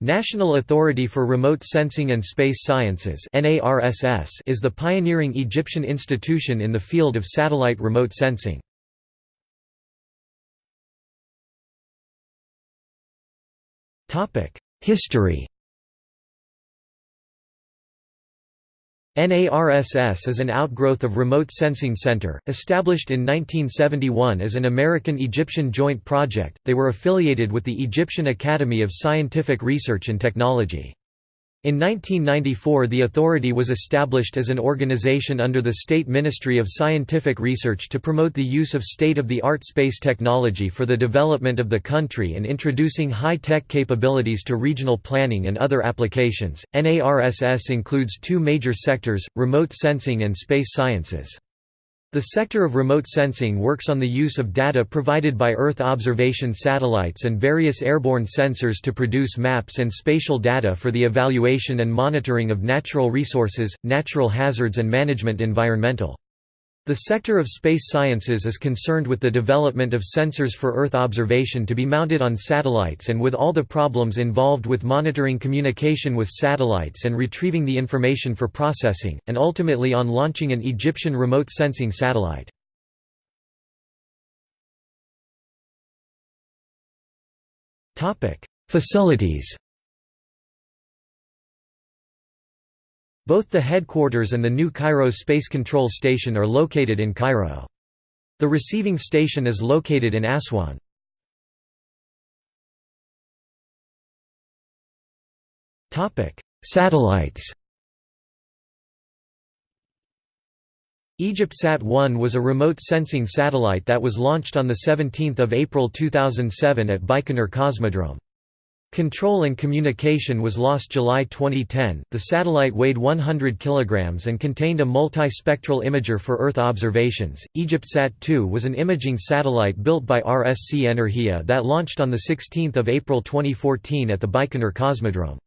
National Authority for Remote Sensing and Space Sciences is the pioneering Egyptian institution in the field of satellite remote sensing. History NARSS is an outgrowth of Remote Sensing Center, established in 1971 as an American-Egyptian joint project. They were affiliated with the Egyptian Academy of Scientific Research and Technology. In 1994 the authority was established as an organization under the State Ministry of Scientific Research to promote the use of state-of-the-art space technology for the development of the country and introducing high-tech capabilities to regional planning and other applications. NARSS includes two major sectors, remote sensing and space sciences. The sector of remote sensing works on the use of data provided by Earth observation satellites and various airborne sensors to produce maps and spatial data for the evaluation and monitoring of natural resources, natural hazards and management environmental. The sector of space sciences is concerned with the development of sensors for Earth observation to be mounted on satellites and with all the problems involved with monitoring communication with satellites and retrieving the information for processing, and ultimately on launching an Egyptian remote sensing satellite. Facilities Both the headquarters and the new Cairo Space Control Station are located in Cairo. The receiving station is located in Aswan. Satellites EgyptSat-1 was a remote sensing satellite that was launched on 17 April 2007 at Baikonur Cosmodrome. Control and communication was lost July 2010. The satellite weighed 100 kilograms and contained a multi-spectral imager for Earth observations. EgyptSat-2 was an imaging satellite built by RSC Energia that launched on the 16th of April 2014 at the Baikonur Cosmodrome.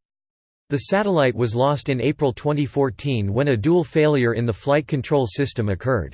The satellite was lost in April 2014 when a dual failure in the flight control system occurred.